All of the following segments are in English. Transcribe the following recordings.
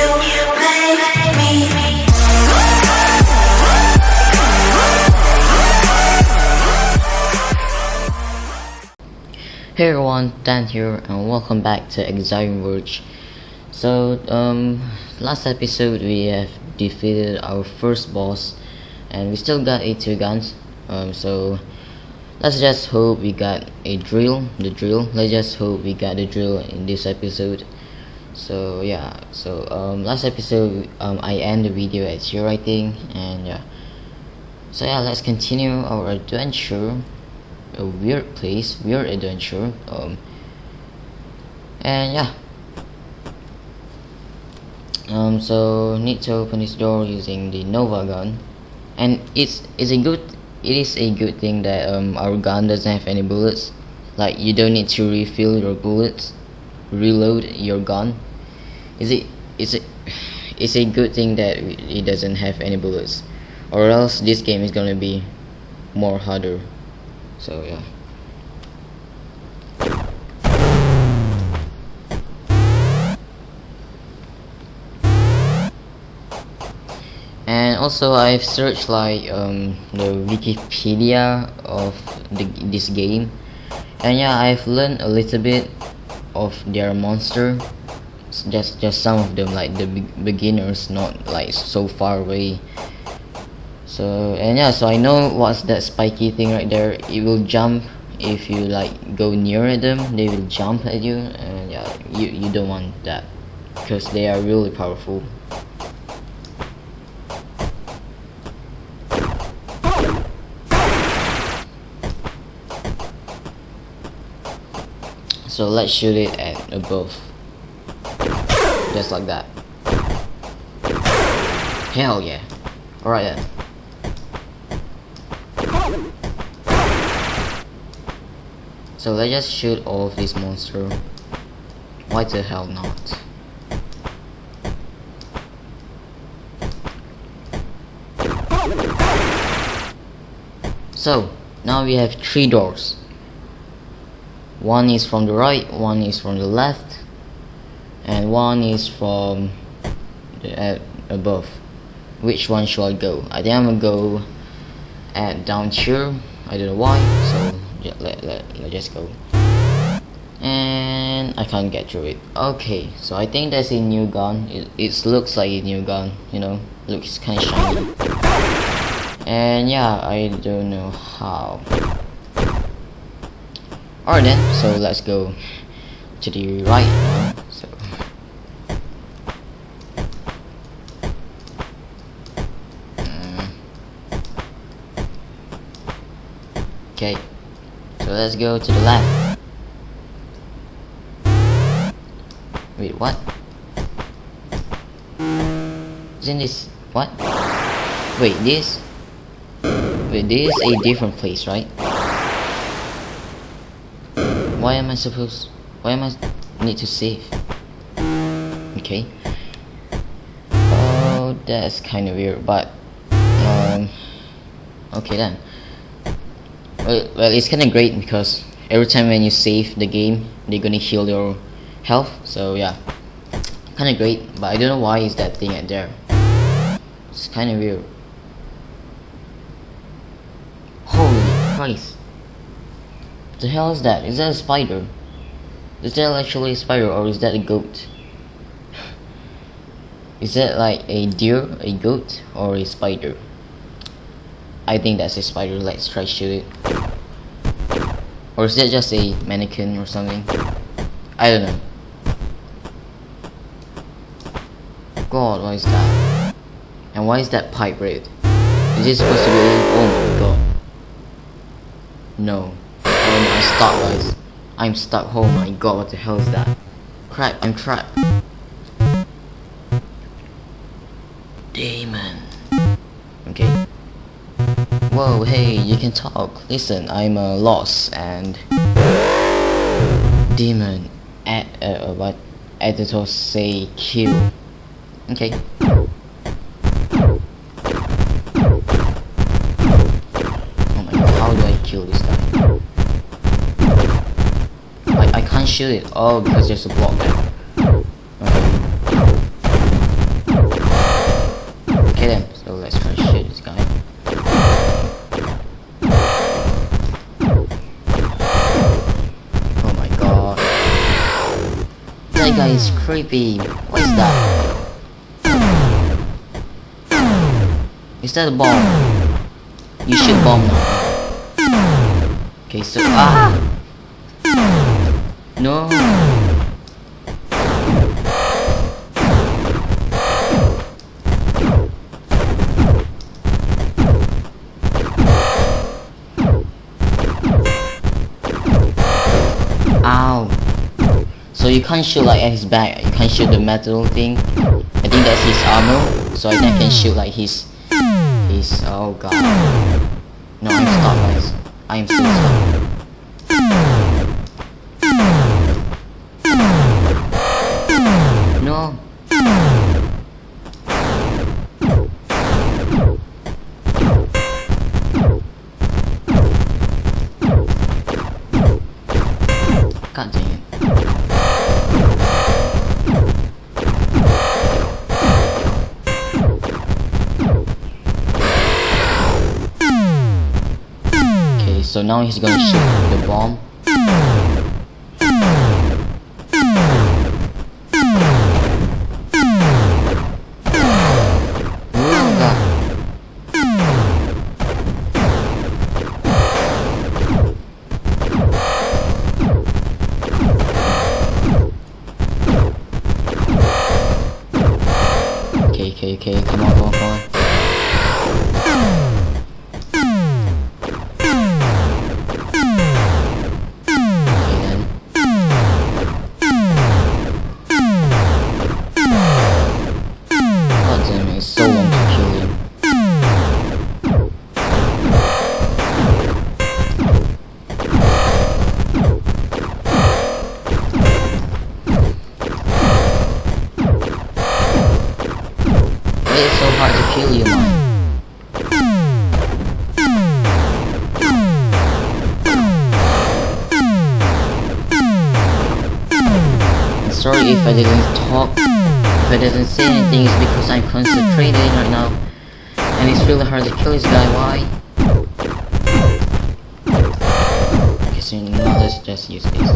Hey everyone, Dan here and welcome back to Axiom Verge. So, um, last episode we have defeated our first boss and we still got a two guns. Um, so let's just hope we got a drill, the drill. Let's just hope we got the drill in this episode. So yeah, so um, last episode um, I end the video at zero think and yeah. So yeah, let's continue our adventure a weird place, weird adventure. Um, and yeah. Um, so need to open this door using the Nova gun, and it's it's a good it is a good thing that um our gun doesn't have any bullets. Like you don't need to refill your bullets, reload your gun. Is it is it it's a good thing that it doesn't have any bullets, or else this game is gonna be more harder. So yeah. And also I've searched like um, the Wikipedia of the, this game and yeah I've learned a little bit of their monster. Just just some of them like the be beginners not like so far away. So and yeah so i know what's that spiky thing right there. It will jump if you like go near them. They will jump at you. And yeah you you don't want that because they are really powerful so let's shoot it at above just like that hell yeah alright then So let's just shoot all of these monsters. Why the hell not? So now we have three doors. One is from the right, one is from the left, and one is from the uh, above. Which one should I go? I think I'm gonna go at down here. I don't know why. So yeah, let, let, let just go and I can't get through it okay so I think that's a new gun it, it looks like a new gun you know looks kind of shiny and yeah I don't know how alright then so let's go to the right so Mm. okay so let's go to the left. Wait, what? Isn't this what? Wait, this? Wait, this is a different place, right? Why am I supposed? Why am I need to save? Okay. Oh, that's kind of weird, but um, okay then. Well, well it's kind of great because every time when you save the game, they're gonna heal your health. So yeah, kind of great. But I don't know why is that thing at there. It's kind of weird. Holy Christ! The hell is that? Is that a spider? Is that actually a spider or is that a goat? Is that like a deer, a goat, or a spider? I think that's a spider. Let's try shoot it. Or is that just a mannequin or something? I don't know. God, what is that? And why is that pipe red? Is it supposed to be? Oh my god. No. I'm stuck, guys. I'm stuck. Oh my god, what the hell is that? Crap, I'm trapped. Demon. Okay. Whoa, hey, you can talk. Listen, I'm uh, lost and demon at uh, what editor say kill. Okay. it? Oh, because there's a block there. Okay. Kill him. So let's try to shoot this guy. Oh my god. That guy is creepy. What is that? Is that a bomb? You should bomb now. Okay, so- Ah! No. Ow. So you can't shoot like at his back, you can't shoot the metal thing. I think that's his armor, so I can shoot like his his oh god. No, I'm stuck guys. I am so stuck. Now he's gonna shoot the bomb. Okay, okay, okay, come on, come on, come on. Sorry if I didn't talk, if I didn't say anything, it's because I'm concentrating right now. And it's really hard to kill this guy, why? Okay, so now let's just use this.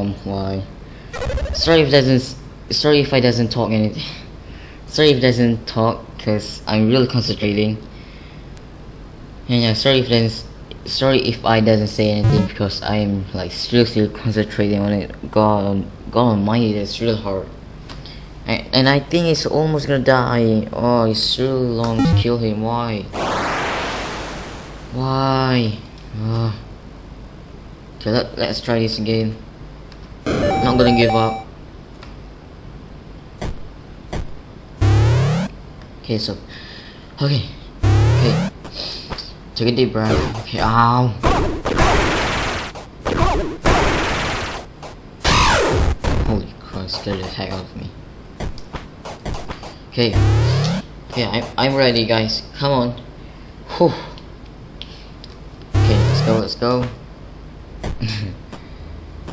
Bomb. Why? Sorry if doesn't. Sorry if I doesn't talk anything. Sorry if doesn't talk, cause I'm really concentrating. And yeah, sorry if doesn't. Sorry if I doesn't say anything because I'm like seriously concentrating on it. God, God Almighty, that's really hard. And, and I think it's almost gonna die. Oh, it's really long to kill him. Why? Why? Ah. Okay, let, let's try this again. Not gonna give up. Okay, so. Okay. Okay. Take a deep breath. Okay, ow. Holy Christ, scared the heck out of me. Okay. Okay, I'm, I'm ready, guys. Come on. Whew. Okay, let's go, let's go.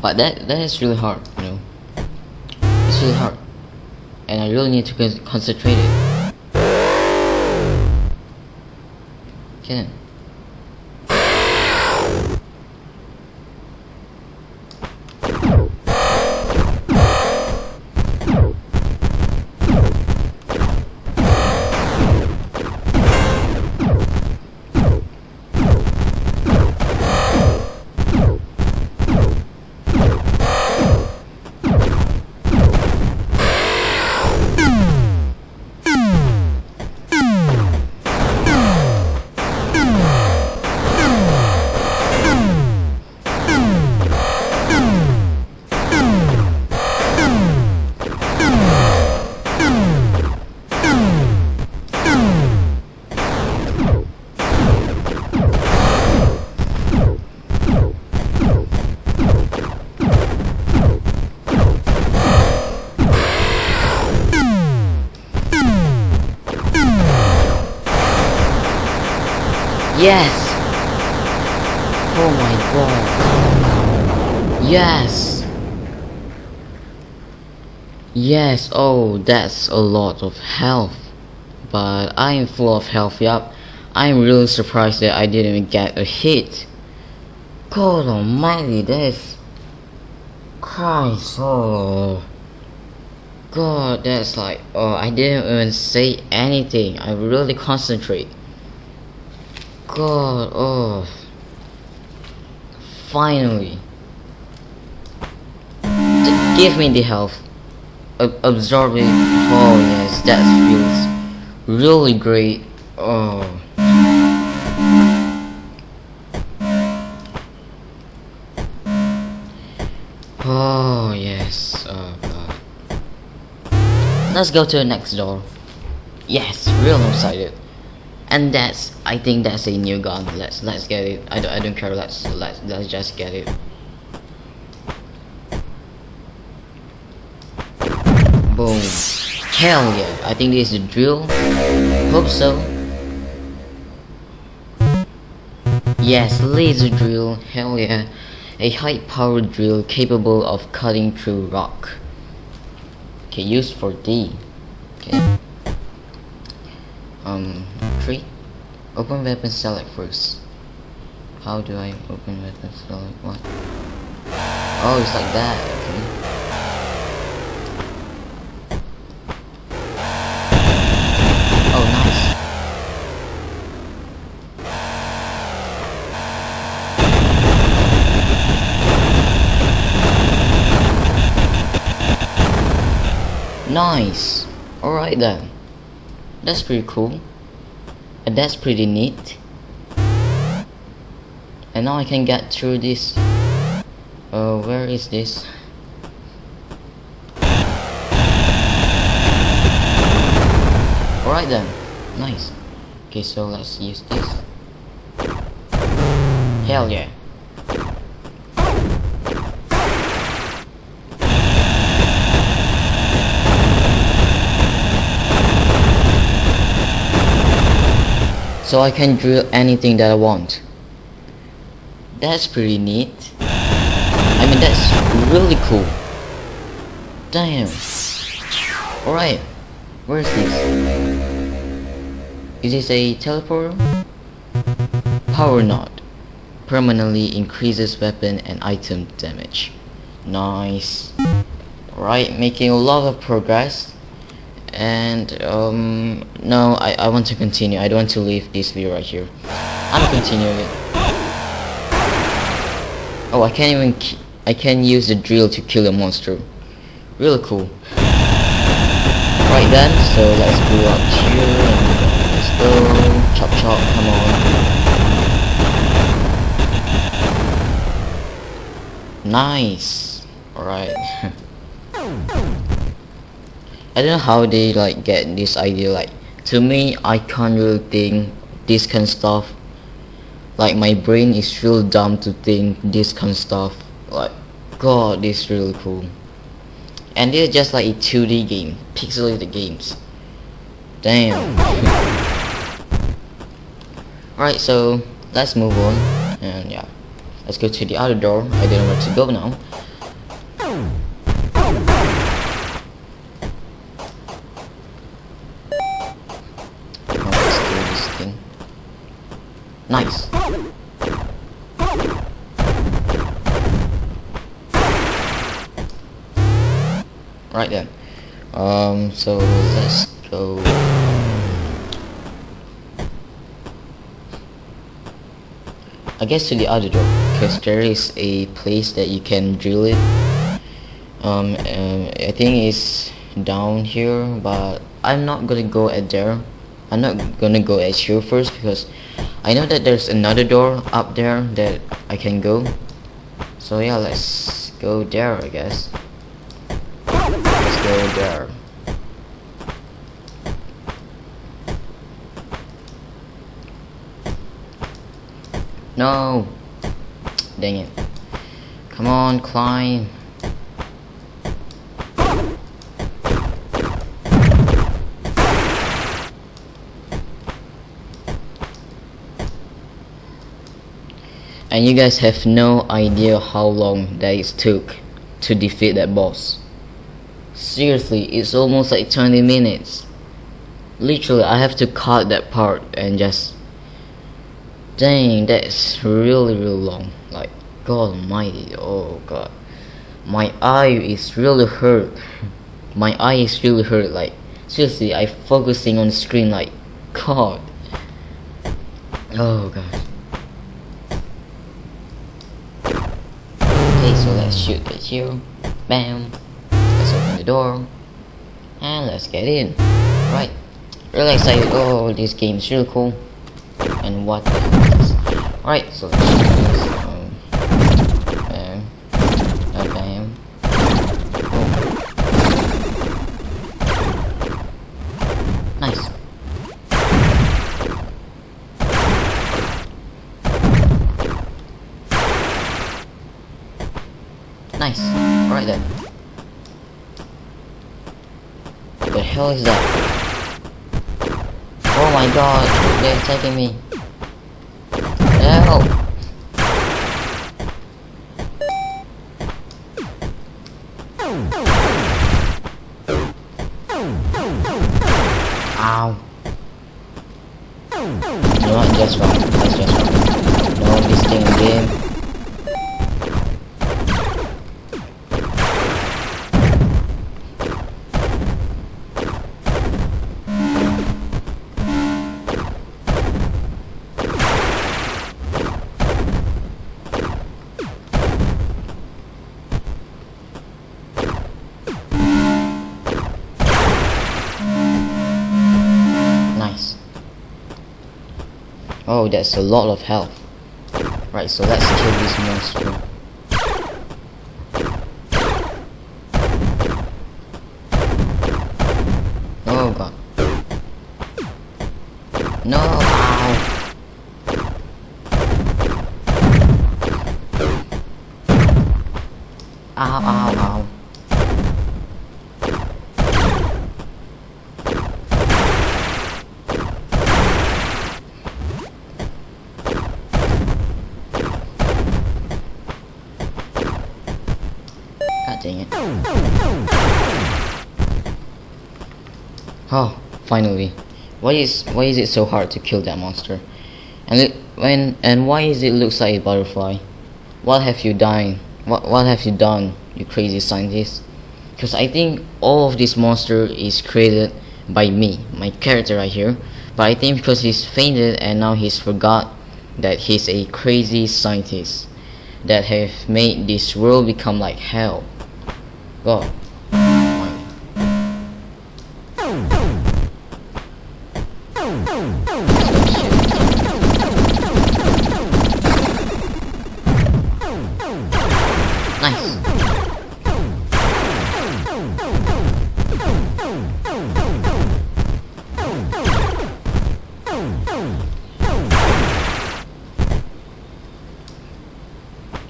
but that that is really hard, you know. It's really hard. And I really need to concentrate it. Okay Yes! Oh my god. Yes! Yes, oh, that's a lot of health. But I am full of health, yup. I am really surprised that I didn't get a hit. God almighty, that is... Christ, oh... God, that's like, oh, I didn't even say anything. I really concentrate. God, oh. Finally. Give me the health. Ab absorbing. Oh yes, that feels really great. Oh. Oh yes. Oh god. Let's go to the next door. Yes, real excited. And that's I think that's a new gun. Let's let's get it. I don't I don't care. Let's let's let's just get it. Boom. Hell yeah. I think this is a drill. Hope so. Yes, laser drill. Hell yeah. A high powered drill capable of cutting through rock. Okay, used for D. Okay. Um, three. Open weapon select first. How do I open weapon select? What? Oh, it's like that. Okay. Oh, nice. Nice. Alright then. That's pretty cool. And that's pretty neat. And now I can get through this. Uh, where is this? Alright then. Nice. Okay, so let's use this. Hell yeah. So I can drill anything that I want. That's pretty neat. I mean, that's really cool. Damn. Alright. Where's this? Is this a teleporter? Power node. Permanently increases weapon and item damage. Nice. Alright, making a lot of progress and um no I, I want to continue. I don't want to leave this video right here. I'm continuing. It oh I can't even I can use the drill to kill a monster. Really cool. Right then so let's go up here and let's go. Chop chop come on. Nice. Alright I don't know how they like get this idea like to me I can't really think this kind of stuff. Like my brain is real dumb to think this kind of stuff. Like god this is really cool. And this is just like a 2D game pixelated games. Damn. Alright so let's move on. And yeah. Let's go to the other door. I don't know where to go now Nice. Right then. Um, so let's go. I guess to the other door, because there is a place that you can drill it. Um, I think it's down here, but I'm not gonna go at there. I'm not gonna go at you first because I know that there's another door up there that I can go. So yeah, let's go there I guess. Let's go there. No! Dang it. Come on, climb. And you guys have no idea how long that it took to defeat that boss. Seriously, it's almost like 20 minutes. Literally, I have to cut that part and just... Dang, that's really, really long. Like, God almighty, oh god. My eye is really hurt. My eye is really hurt, like, seriously, I focusing on the screen like, God. Oh god. Okay, so let's shoot the here. Bam. Let's open the door. And let's get in. Right. Really excited. Oh, this game is really cool. And what this? Alright, so hell is that? Oh my god, they're attacking me. Help! Ow. You know what, just wrong. Oh, that's a lot of health. Right, so let's kill this monster. Oh god. No, ow. Ow, ow, ow. Dang it. Oh, finally. Why is why is it so hard to kill that monster? And it, when and why is it looks like a butterfly? What have you done? What what have you done, you crazy scientist? Because I think all of this monster is created by me, my character right here. But I think because he's fainted and now he's forgot that he's a crazy scientist that have made this world become like hell. Nice.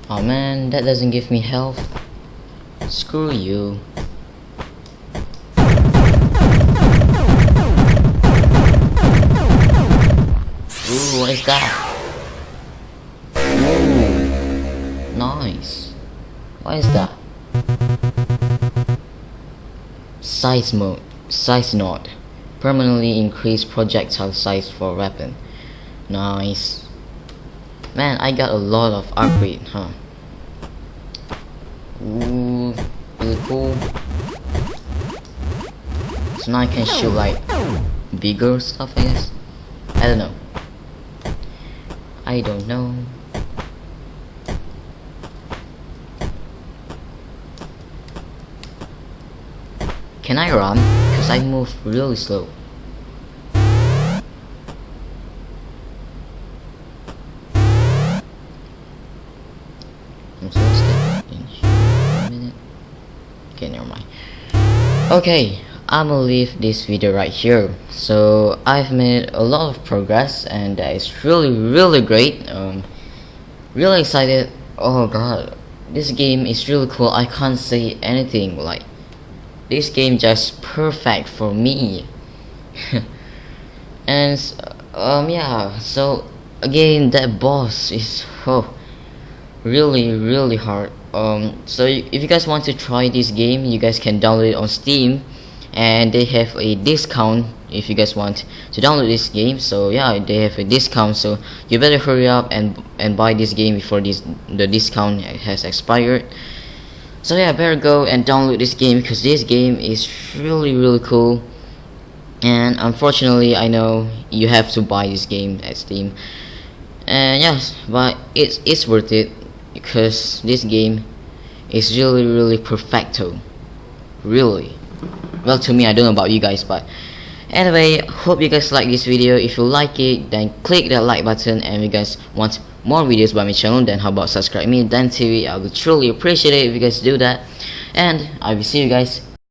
Oh man, that doesn't give me health. Screw you. Ooh, what is that? Ooh, nice. What is that? Size mode. Size node. Permanently increase projectile size for weapon. Nice. Man, I got a lot of upgrade, huh? Ooh, really cool. So now I can shoot like bigger stuff, I guess. I don't know. I don't know. Can I run? Because I move really slow. I'm so step Okay, never mind. Okay, I'm gonna leave this video right here. So I've made a lot of progress and that is really really great. Um, really excited. Oh god, this game is really cool. I can't say anything like this game just perfect for me. and um yeah, so again that boss is oh really really hard um so if you guys want to try this game you guys can download it on steam. And they have a discount if you guys want to download this game. So yeah they have a discount. So you better hurry up and and buy this game before this the discount has expired. So yeah better go and download this game because this game is really really cool. And unfortunately I know you have to buy this game at Steam. And yes but it's it's worth it because this game is really really perfecto. Really. Well to me I don't know about you guys but anyway hope you guys like this video. If you like it then click that like button. And if you guys want more videos by my channel then how about subscribe me? Dan TV I would truly appreciate it if you guys do that. And I will see you guys